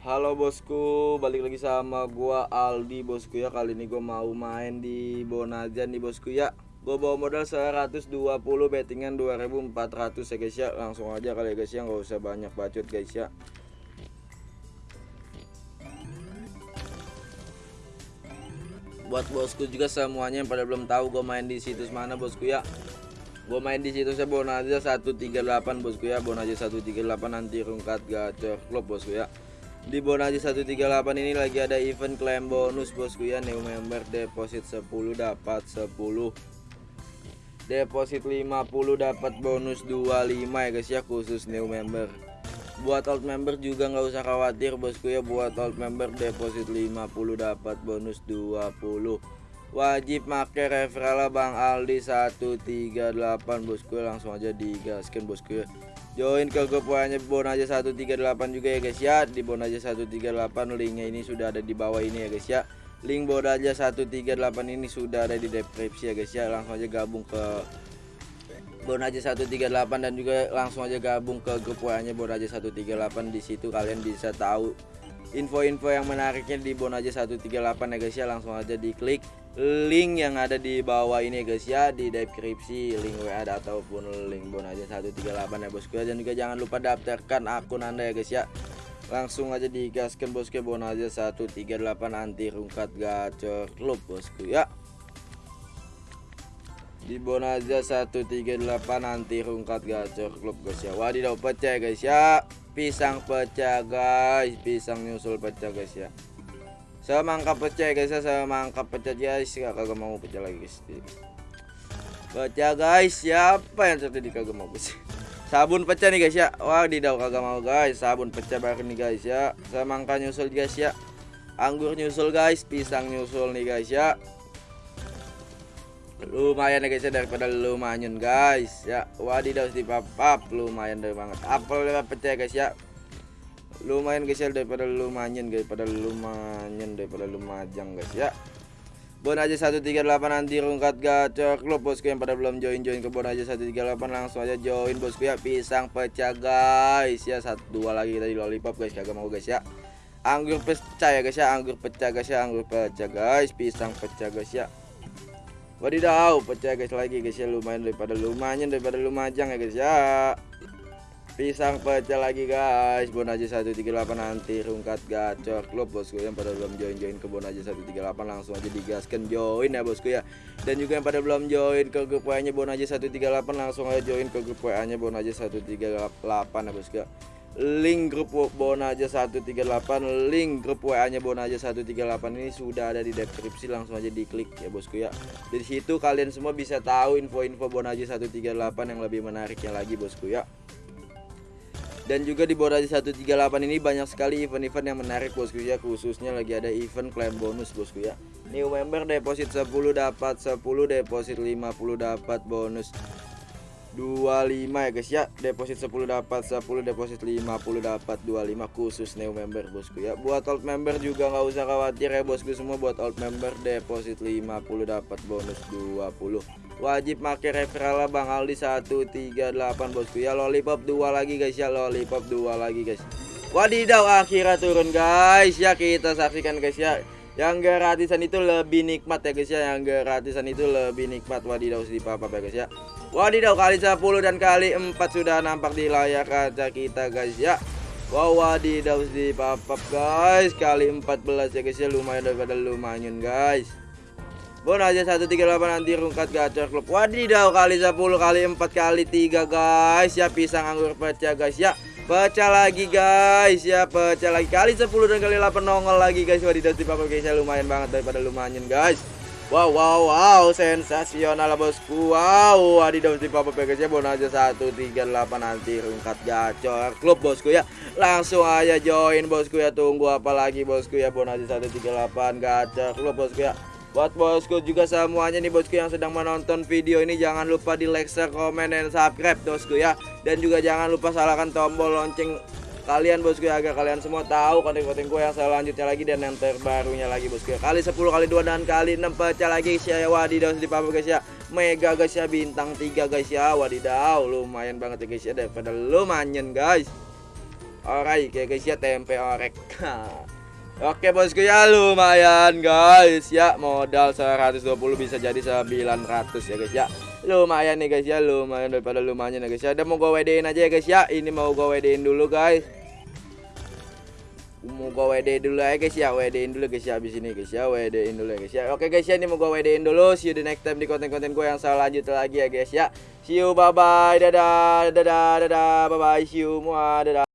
Halo bosku, balik lagi sama gua Aldi bosku ya. Kali ini gua mau main di Bonajan nih bosku ya. Gua bawa modal 120 bettingan 2400 ya guys ya. Langsung aja kali ya guys ya, nggak usah banyak bacot guys ya. Buat bosku juga semuanya yang pada belum tahu gua main di situs mana bosku ya. Gue main di situsnya Bonaja 138 bosku ya Bonaja 138 nanti rungkat gacor klub bosku ya Di Bonaja 138 ini lagi ada event klaim bonus bosku ya. New member deposit 10 dapat 10 Deposit 50 dapat bonus 25 ya guys ya khusus new member. Buat old member juga nggak usah khawatir bosku ya. Buat old member deposit 50 dapat bonus 20 wajib make referral Bang Aldi 138 bosku langsung aja digaskan bosku join ke grup nya Bon aja 138 juga ya guys ya. Di Bon aja 138 linknya ini sudah ada di bawah ini ya guys ya. Link Bon aja 138 ini sudah ada di deskripsi ya guys ya. Langsung aja gabung ke Bon aja 138 dan juga langsung aja gabung ke grup Bon aja 138 di situ kalian bisa tahu info-info yang menariknya di Bon aja 138 ya guys ya. Langsung aja diklik link yang ada di bawah ini guys ya. Di deskripsi link WA ataupun link bon aja 138 ya bosku dan juga jangan lupa daftarkan akun anda ya guys ya. Langsung aja digaskan bosku bon aja 138 anti rungkat gacor klub bosku ya. Di bon aja 138 anti rungkat gacor klub guys ya. Wadidaw pecah guys ya. Pisang pecah guys. Pisang nyusul pecah guys ya semangka pecah guys. Ya semangka pecah guys. Gak kagak mau pecah lagi guys. Pecah guys. Siapa yang terjadi kagak mau guys sabun pecah nih guys ya. Wah didau kagak mau guys. Sabun pecah baru nih guys ya. Semangka nyusul guys ya. Anggur nyusul guys. Pisang nyusul nih guys ya. Lumayan ya guys ya daripada lumayan guys ya. Wadidaw di papap lumayan dari banget. Apel pecah guys ya lumayan guys ya daripada lumayan daripada lumayan daripada lumajang guys ya. Bon aja 138 nanti rungkat gacor klub bosku yang pada belum join join ke Bon aja 138 langsung aja join bosku ya. Pisang pecah guys ya. Satu dua lagi tadi lollipop guys kagak mau guys ya. Anggur pecah ya guys ya. Anggur pecah guys ya. Anggur pecah guys. Pisang pecah guys ya. Wadidaw pecah guys lagi guys ya. Lumayan daripada lumayan daripada lumajang ya guys ya pisang pecah lagi guys. Bon aja 138 nanti rungkat gacor. Klub bosku yang pada belum join join ke bon aja 138 langsung aja digaskan join ya bosku ya. Dan juga yang pada belum join ke grup WA nya bon aja 138 langsung aja join ke grup WA nya bon aja 138 ya bosku ya. Link grup bon aja 138 link grup WA nya bon aja 138 ini sudah ada di deskripsi langsung aja diklik ya bosku ya. Dari situ kalian semua bisa tahu info-info bon aja 138 yang lebih menariknya lagi bosku ya dan juga di Borasi 138 ini banyak sekali event-event yang menarik bosku ya. Khususnya lagi ada event klaim bonus bosku ya. New member deposit 10 dapat 10 deposit 50 dapat bonus 25 ya guys ya. Deposit 10 dapat 10 deposit 50 dapat 25 khusus new member bosku ya. Buat old member juga nggak usah khawatir ya bosku. Semua buat old member deposit 50 dapat bonus 20 wajib pakai referral Bang Aldi 138 bosku ya. Lollipop dua lagi guys ya. Lollipop dua lagi guys. Wadidaw akhirnya turun guys. Ya kita saksikan guys ya. Yang gratisan itu lebih nikmat ya guys ya. Yang gratisan itu lebih nikmat. Wadidaw di papa ya guys ya wadidaw kali 10 dan kali 4 sudah nampak di layar kaca kita guys ya. Wow wadidaw di papap guys. Kali 14 ya guys ya. Lumayan daripada lumayan guys. Bon aja 138 nanti rungkat gacor klub. Wadidaw kali 10 kali 4 kali 3 guys. Ya pisang anggur pecah guys ya. Pecah lagi guys. Ya Pecah lagi. Kali 10 dan kali 8 nongol lagi guys. Wadidaw si papa guys ya. Lumayan banget daripada lumayan guys Wow wow wow sensasional bosku Wow wadidaw si papa Bon aja 138 nanti rungkat gacor klub bosku ya. Langsung aja join bosku ya. Tunggu apa lagi bosku ya? Bon aja 138 gacor klub bosku ya. Buat bosku juga semuanya nih bosku yang sedang menonton video ini jangan lupa di like, share, komen, dan subscribe bosku ya. Dan juga jangan lupa salahkan tombol lonceng kalian bosku ya agar kalian semua tahu konten-konten gue yang selanjutnya lagi dan yang terbarunya lagi bosku ya. Kali 10 kali 2 dan kali 6 pecah lagi guys ya. Wadidaw di papa guys ya. Mega guys ya. Bintang 3 guys ya. Wadidaw lumayan banget ya guys ya. Daripada lumayan guys. Alright ya guys ya. Tempe orek. Oke bosku ya. Lumayan guys ya. Modal 120 bisa jadi 900 ya guys ya lumayan nih guys ya. Lumayan daripada lumayan ya guys ya. Udah mau gue WD-in aja ya guys ya. Ini mau gue WD-in dulu guys. Mau gue WD dulu ya guys ya. WD-in dulu guys ya abis ini guys ya. WD-in dulu ya guys ya. Oke guys ya ini mau gue WD-in dulu. See you the next time di konten-konten gue yang selanjutnya lagi ya guys ya. See you. Bye bye dadah. Dadah. Dadah. Bye bye see you. Semua dadah